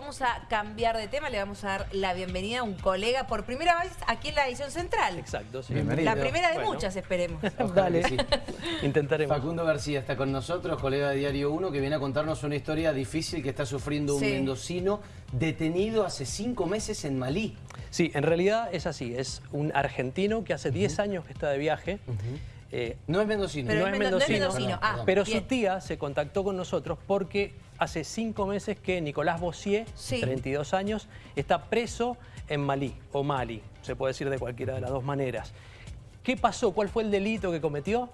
Vamos a cambiar de tema, le vamos a dar la bienvenida a un colega por primera vez aquí en la edición central. Exacto, sí. Bienvenido. La primera de Bueno. muchas, esperemos. Dale. Sí. Intentaremos. Facundo García está con nosotros, colega de Diario 1, que viene a contarnos una historia difícil que está sufriendo un Sí. mendocino detenido hace cinco meses en Malí. Sí, en realidad es así. Es un argentino que hace 10 años que está de viaje. Eh, No es mendocino. Pero no es es mendo- no es mendocino, mendocino. Ah, pero bien. su tía se contactó con nosotros porque hace cinco meses que Nicolás Bossier, Sí. 32 años, está preso en Malí, o Mali, se puede decir de cualquiera de las dos maneras. ¿Qué pasó? ¿Cuál fue el delito que cometió?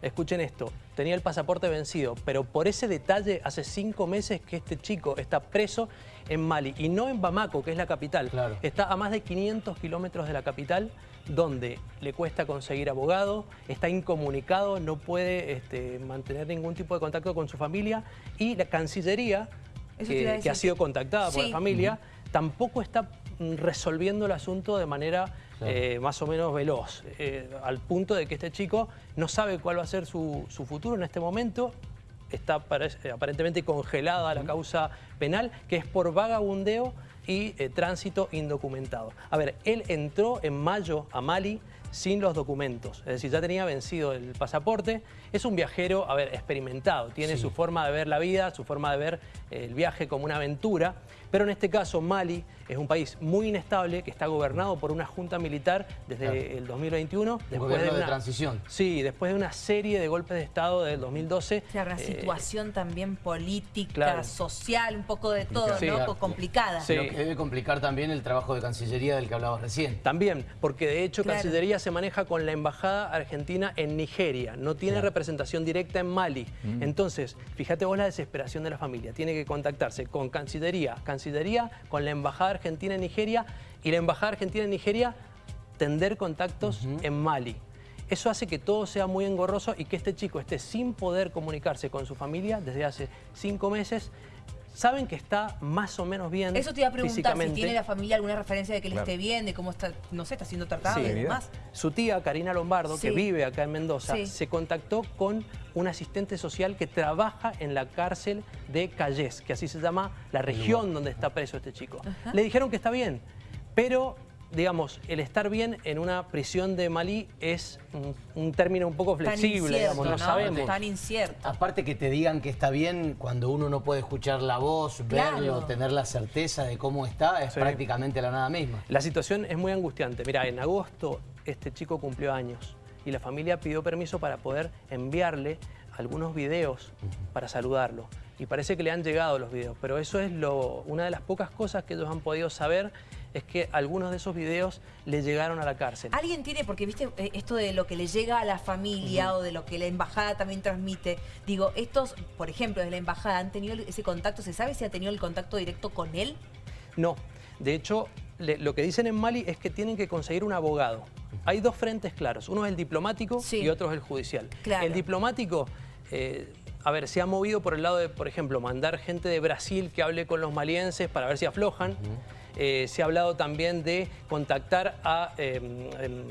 Escuchen esto, tenía el pasaporte vencido, pero por ese detalle hace cinco meses que este chico está preso en Mali y no en Bamako, que es la capital. Claro. Está a más de 500 kilómetros de la capital, donde le cuesta conseguir abogado, está incomunicado, no puede este, mantener ningún tipo de contacto con su familia y la Cancillería, que, ha sido contactada por la familia, tampoco está mm, resolviendo el asunto de manera Claro. eh, más o menos veloz, eh, al punto de que este chico no sabe cuál va a ser su, su futuro en este momento. Está aparentemente congelada la causa penal, que es por vagabundeo y eh, tránsito indocumentado. A ver, él entró en mayo a Mali sin los documentos, es decir, ya tenía vencido el pasaporte. Es un viajero, a ver, experimentado, tiene Sí. su forma de ver la vida, su forma de ver eh, el viaje como una aventura, pero en este caso Mali es un país muy inestable que está gobernado por una junta militar desde Claro. el 2021. Un gobierno de transición. Sí, después de una serie de golpes de Estado del 2012. O sea, una eh, situación también política, claro. social, un poco de todo, Sí. ¿no? Claro. Complicada. Sí. Lo que debe complicar también el trabajo de Cancillería del que hablabas recién. También, porque de hecho Claro. Cancillería se maneja con la Embajada Argentina en Nigeria, no tiene Claro. representación directa en Mali. Entonces, fíjate vos la desesperación de la familia, tiene que contactarse con Cancillería, Cancillería con la Embajada Argentina en Nigeria y la Embajada Argentina en Nigeria tender contactos en Mali. Eso hace que todo sea muy engorroso y que este chico esté sin poder comunicarse con su familia desde hace cinco meses. Saben que está más o menos bien Eso te iba a preguntar, si físicamente. tiene la familia alguna referencia de que él Claro. esté bien, de cómo está, no sé, está siendo tratado Sí. y demás. Su tía, Karina Lombardo, Sí. que vive acá en Mendoza, Sí. se contactó con un asistente social que trabaja en la cárcel de Calles, que así se llama la región donde está preso este chico. Le dijeron que está bien, pero digamos, el estar bien en una prisión de Malí es un, un término un poco Tan flexible, incierto, digamos, no, ¿no? sabemos. Tan incierto. Aparte que te digan que está bien cuando uno no puede escuchar la voz, Claro. verlo, tener la certeza de cómo está, es Sí. prácticamente la nada misma. La situación es muy angustiante. Mira, en agosto este chico cumplió años y la familia pidió permiso para poder enviarle algunos videos para saludarlo. Y parece que le han llegado los videos, pero eso es lo, una de las pocas cosas que ellos han podido saber es que algunos de esos videos le llegaron a la cárcel. Alguien tiene, porque viste, eh, esto de lo que le llega a la familia o de lo que la embajada también transmite. Digo, estos, por ejemplo, de la embajada, ¿han tenido ese contacto? ¿Se sabe si ha tenido el contacto directo con él? No, de hecho, le- lo que dicen en Mali es que tienen que conseguir un abogado. Hay dos frentes claros, uno es el diplomático Sí. y otro es el judicial. Claro. El diplomático, eh, a ver, se ha movido por el lado de, por ejemplo, mandar gente de Brasil que hable con los malienses para ver si aflojan. Eh, se ha hablado también de contactar a eh, em,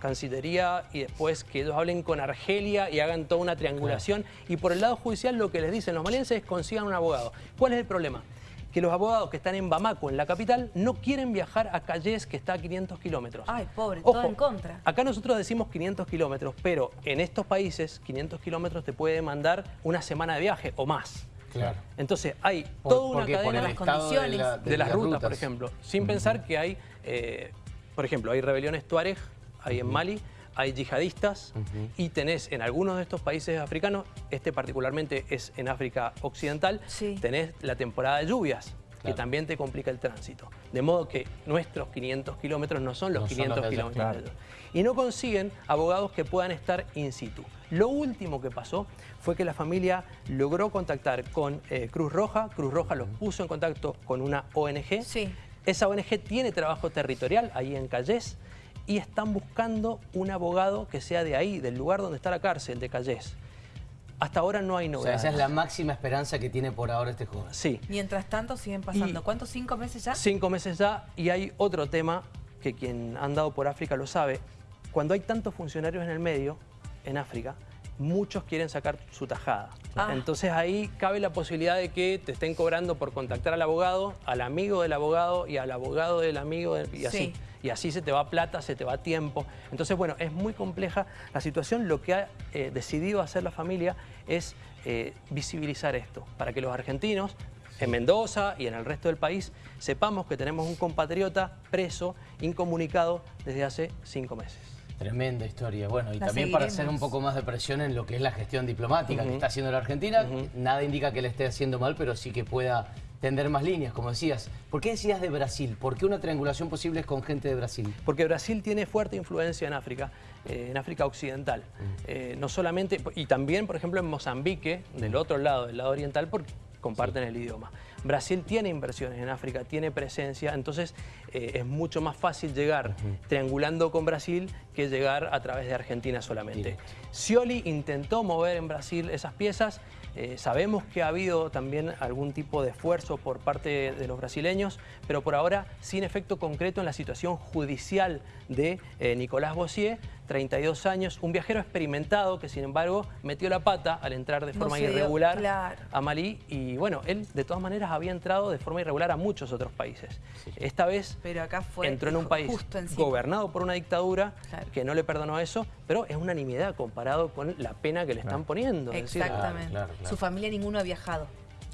Cancillería y después que ellos hablen con Argelia y hagan toda una triangulación. Y por el lado judicial lo que les dicen los malienses es consigan un abogado. ¿Cuál es el problema? Que los abogados que están en Bamako, en la capital, no quieren viajar a Calles, que está a 500 kilómetros. Ay, pobre, todo en contra. Acá nosotros decimos 500 kilómetros, pero en estos países 500 kilómetros te puede mandar una semana de viaje o más. Claro. Entonces hay Por- toda una cadena las estado de, la- condiciones. de las rutas, por ejemplo. Sin pensar que hay, eh, por ejemplo, hay rebeliones tuareg, hay en Mali, hay yihadistas y tenés en algunos de estos países africanos, este particularmente es en África Occidental, Sí. tenés la temporada de lluvias. Que también te complica el tránsito. De modo que nuestros 500 kilómetros no son los No son 500 los de ellos, kilómetros claro. Y no consiguen abogados que puedan estar in situ. Lo último que pasó fue que la familia logró contactar con eh, Cruz Roja. Cruz Roja los puso en contacto con una ONG. Sí. Esa ONG tiene trabajo territorial ahí en Calles y están buscando un abogado que sea de ahí, del lugar donde está la cárcel, de Calles. Hasta ahora no hay O sea, novedades. esa es la máxima esperanza que tiene por ahora este joven. Sí. Mientras tanto siguen pasando. Y- ¿Cuántos? ¿Cinco meses ya? Cinco meses ya y hay otro tema que quien ha andado por África lo sabe. Cuando hay tantos funcionarios en el medio, en África, muchos quieren sacar su tajada. Ah. Entonces ahí cabe la posibilidad de que te estén cobrando por contactar al abogado, al amigo del abogado y al abogado del amigo y así. Sí. Y así se te va plata, se te va tiempo. Entonces, bueno, es muy compleja la situación. Lo que ha eh, decidido hacer la familia es eh, visibilizar esto, para que los argentinos en Mendoza y en el resto del país sepamos que tenemos un compatriota preso, incomunicado desde hace cinco meses. Tremenda historia. Bueno, y La también para hacer un poco más de presión en lo que es la gestión diplomática que está haciendo la Argentina. Nada indica que le esté haciendo mal, pero sí que pueda tender más líneas, como decías. ¿Por qué decías de Brasil? ¿Por qué una triangulación posible es con gente de Brasil? Porque Brasil tiene fuerte influencia en África, eh, en África Occidental. Eh, no solamente, y también, por ejemplo, en Mozambique, del otro lado, del lado oriental, porque comparten el idioma. Brasil tiene inversiones en África, tiene presencia, entonces eh, es mucho más fácil llegar triangulando con Brasil que llegar a través de Argentina solamente. Scioli intentó mover en Brasil esas piezas. Eh, sabemos que ha habido también algún tipo de esfuerzo por parte de los brasileños, pero por ahora sin efecto concreto en la situación judicial de eh, Nicolás Bossier, 32 años, un viajero experimentado que sin embargo metió la pata al entrar de No forma dio- irregular claro. a Malí y bueno, él de todas maneras había entrado de forma irregular a muchos otros países. Esta vez Pero acá fue entró en un país gobernado por una dictadura Claro. que no le perdonó eso, pero es una nimiedad comparado con la pena que le están poniendo. Es decir, Exactamente. Claro, claro, claro. Su familia ninguno ha viajado.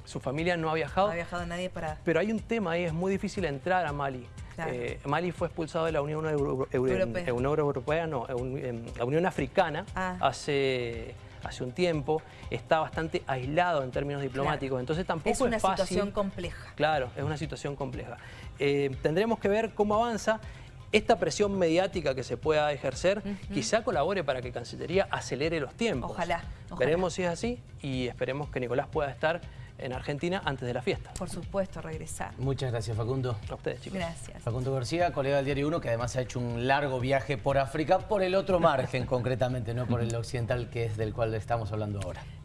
su familia no ha No viajado, ha viajado nadie para... pero hay un tema ahí, es muy difícil entrar a Mali. Claro. Eh, Mali fue expulsado de la Unión Euro- Euro- Europea. eh, Europea, no, un- em, la Unión Africana Ah. hace, hace un tiempo, está bastante aislado en términos diplomáticos, Claro. entonces tampoco Es una fácil. situación compleja. Claro, es una situación compleja. Eh, tendremos que ver cómo avanza. Esta presión mediática que se pueda ejercer quizá colabore para que Cancillería acelere los tiempos. Ojalá, ojalá. Veremos si es así y esperemos que Nicolás pueda estar en Argentina antes de la fiesta. Por supuesto, regresar. Muchas gracias, Facundo. A ustedes, chicos. Gracias. Facundo García, colega del Diario 1, que además ha hecho un largo viaje por África, por el otro margen concretamente, no por el occidental que es del cual estamos hablando ahora.